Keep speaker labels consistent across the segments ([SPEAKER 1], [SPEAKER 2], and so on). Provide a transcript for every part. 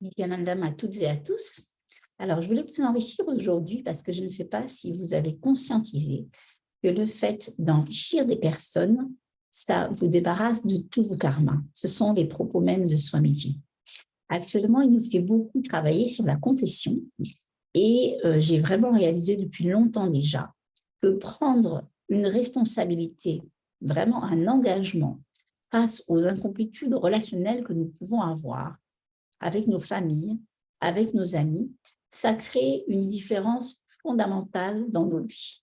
[SPEAKER 1] Madame à toutes et à tous. Alors, je voulais vous enrichir aujourd'hui parce que je ne sais pas si vous avez conscientisé que le fait d'enrichir des personnes, ça vous débarrasse de tous vos karmas. Ce sont les propos même de Swamiji. Actuellement, il nous fait beaucoup travailler sur la complétion et euh, j'ai vraiment réalisé depuis longtemps déjà que prendre une responsabilité, vraiment un engagement face aux incomplétudes relationnelles que nous pouvons avoir avec nos familles, avec nos amis, ça crée une différence fondamentale dans nos vies.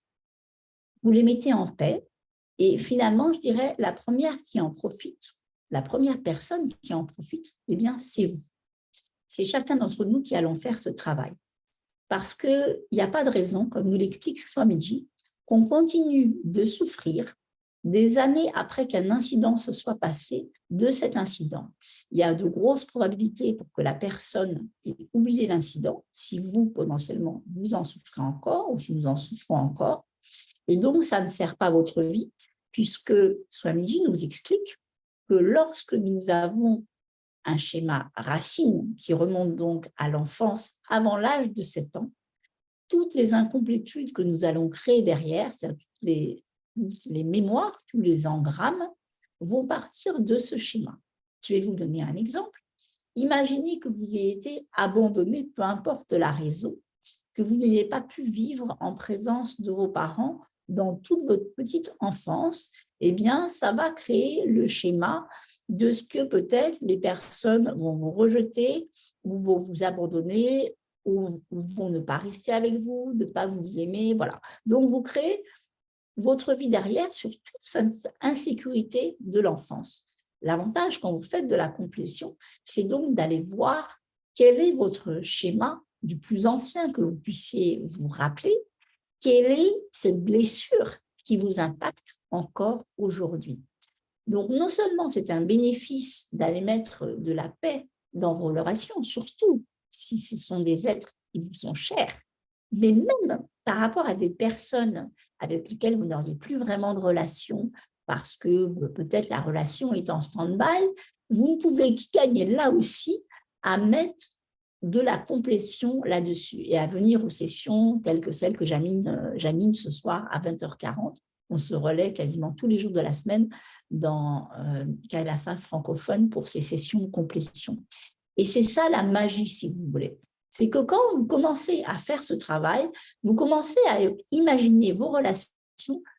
[SPEAKER 1] Vous les mettez en paix et finalement, je dirais, la première qui en profite, la première personne qui en profite, eh bien, c'est vous. C'est chacun d'entre nous qui allons faire ce travail. Parce qu'il n'y a pas de raison, comme nous l'explique Swamiji, qu'on continue de souffrir des années après qu'un incident se soit passé de cet incident. Il y a de grosses probabilités pour que la personne ait oublié l'incident, si vous, potentiellement, vous en souffrez encore ou si nous en souffrons encore. Et donc, ça ne sert pas votre vie, puisque Swamiji nous explique que lorsque nous avons un schéma racine qui remonte donc à l'enfance avant l'âge de 7 ans, toutes les incomplétudes que nous allons créer derrière, c'est-à-dire toutes les les mémoires, tous les engrammes vont partir de ce schéma. Je vais vous donner un exemple. Imaginez que vous ayez été abandonné, peu importe la raison, que vous n'ayez pas pu vivre en présence de vos parents dans toute votre petite enfance, eh bien, ça va créer le schéma de ce que peut-être les personnes vont vous rejeter ou vont vous abandonner ou vont ne pas rester avec vous, ne pas vous aimer, voilà. Donc, vous créez votre vie derrière sur toute cette insécurité de l'enfance. L'avantage quand vous faites de la complétion, c'est donc d'aller voir quel est votre schéma du plus ancien que vous puissiez vous rappeler, quelle est cette blessure qui vous impacte encore aujourd'hui? Donc, non seulement c'est un bénéfice d'aller mettre de la paix dans vos relations, surtout si ce sont des êtres qui vous sont chers, mais même par rapport à des personnes avec lesquelles vous n'auriez plus vraiment de relation, parce que euh, peut-être la relation est en stand-by, vous pouvez gagner là aussi à mettre de la complétion là-dessus et à venir aux sessions telles que celles que euh, j'anime ce soir à 20h40. On se relaie quasiment tous les jours de la semaine dans euh, francophone pour ces sessions de complétion. Et c'est ça la magie, si vous voulez c'est que quand vous commencez à faire ce travail, vous commencez à imaginer vos relations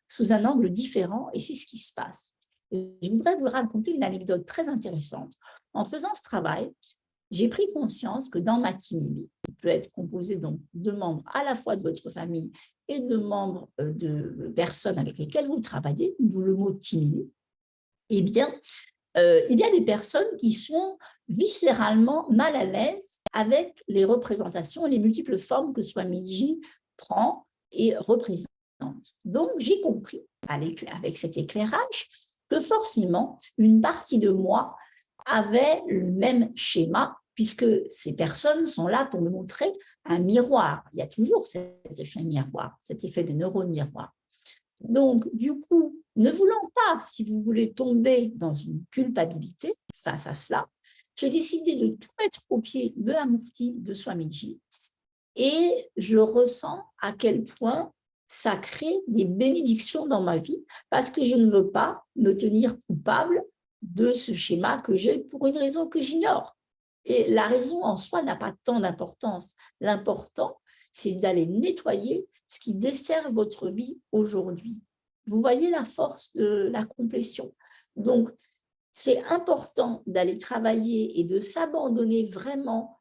[SPEAKER 1] sous un angle différent et c'est ce qui se passe. je voudrais vous raconter une anecdote très intéressante. En faisant ce travail, j'ai pris conscience que dans ma timidité, qui peut être composé donc de membres à la fois de votre famille et de membres euh, de personnes avec lesquelles vous travaillez, d'où le mot timide, eh bien, euh, il y a des personnes qui sont viscéralement mal à l'aise avec les représentations, les multiples formes que Swamiji prend et représente. Donc, j'ai compris, avec cet éclairage, que forcément, une partie de moi avait le même schéma, puisque ces personnes sont là pour me montrer un miroir. Il y a toujours cet effet miroir, cet effet de neurone miroir. Donc, du coup, ne voulant pas, si vous voulez, tomber dans une culpabilité face à cela, j'ai décidé de tout mettre au pied de la Mufti de Swamiji et je ressens à quel point ça crée des bénédictions dans ma vie parce que je ne veux pas me tenir coupable de ce schéma que j'ai pour une raison que j'ignore. Et la raison en soi n'a pas tant d'importance. L'important, c'est d'aller nettoyer ce qui dessert votre vie aujourd'hui. Vous voyez la force de la complétion. Donc, c'est important d'aller travailler et de s'abandonner vraiment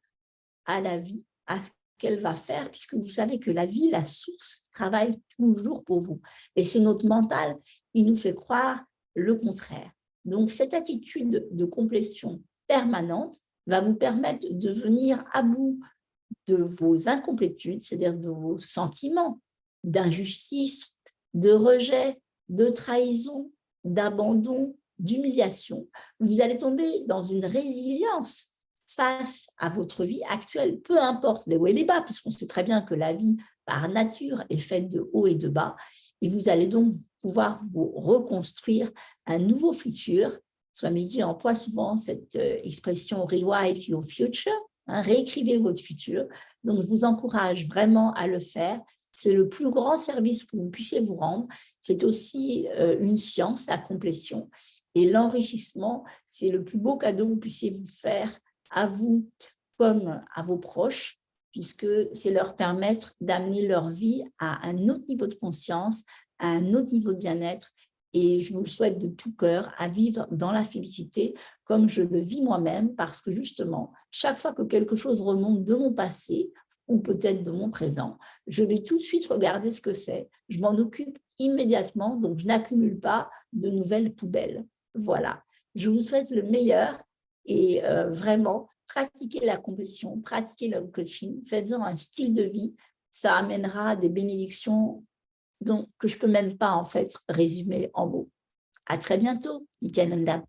[SPEAKER 1] à la vie, à ce qu'elle va faire, puisque vous savez que la vie, la source, travaille toujours pour vous. Et c'est notre mental qui nous fait croire le contraire. Donc, cette attitude de complétion permanente va vous permettre de venir à bout de vos incomplétudes, c'est-à-dire de vos sentiments d'injustice, de rejet, de trahison, d'abandon, d'humiliation, vous allez tomber dans une résilience face à votre vie actuelle, peu importe les hauts et les bas, puisqu'on sait très bien que la vie, par nature, est faite de hauts et de bas, et vous allez donc pouvoir vous reconstruire un nouveau futur. Swamiji emploie souvent cette euh, expression « rewrite your future », Hein, réécrivez votre futur. Donc, je vous encourage vraiment à le faire. C'est le plus grand service que vous puissiez vous rendre. C'est aussi euh, une science, la complétion. Et l'enrichissement, c'est le plus beau cadeau que vous puissiez vous faire à vous comme à vos proches, puisque c'est leur permettre d'amener leur vie à un autre niveau de conscience, à un autre niveau de bien-être. Et je vous le souhaite de tout cœur à vivre dans la félicité comme je le vis moi-même, parce que justement, chaque fois que quelque chose remonte de mon passé ou peut-être de mon présent, je vais tout de suite regarder ce que c'est. Je m'en occupe immédiatement, donc je n'accumule pas de nouvelles poubelles. Voilà, je vous souhaite le meilleur et euh, vraiment, pratiquez la compétition, pratiquez le coaching, faites-en un style de vie, ça amènera des bénédictions donc, que je ne peux même pas en fait résumer en mots. À très bientôt, Nikananda.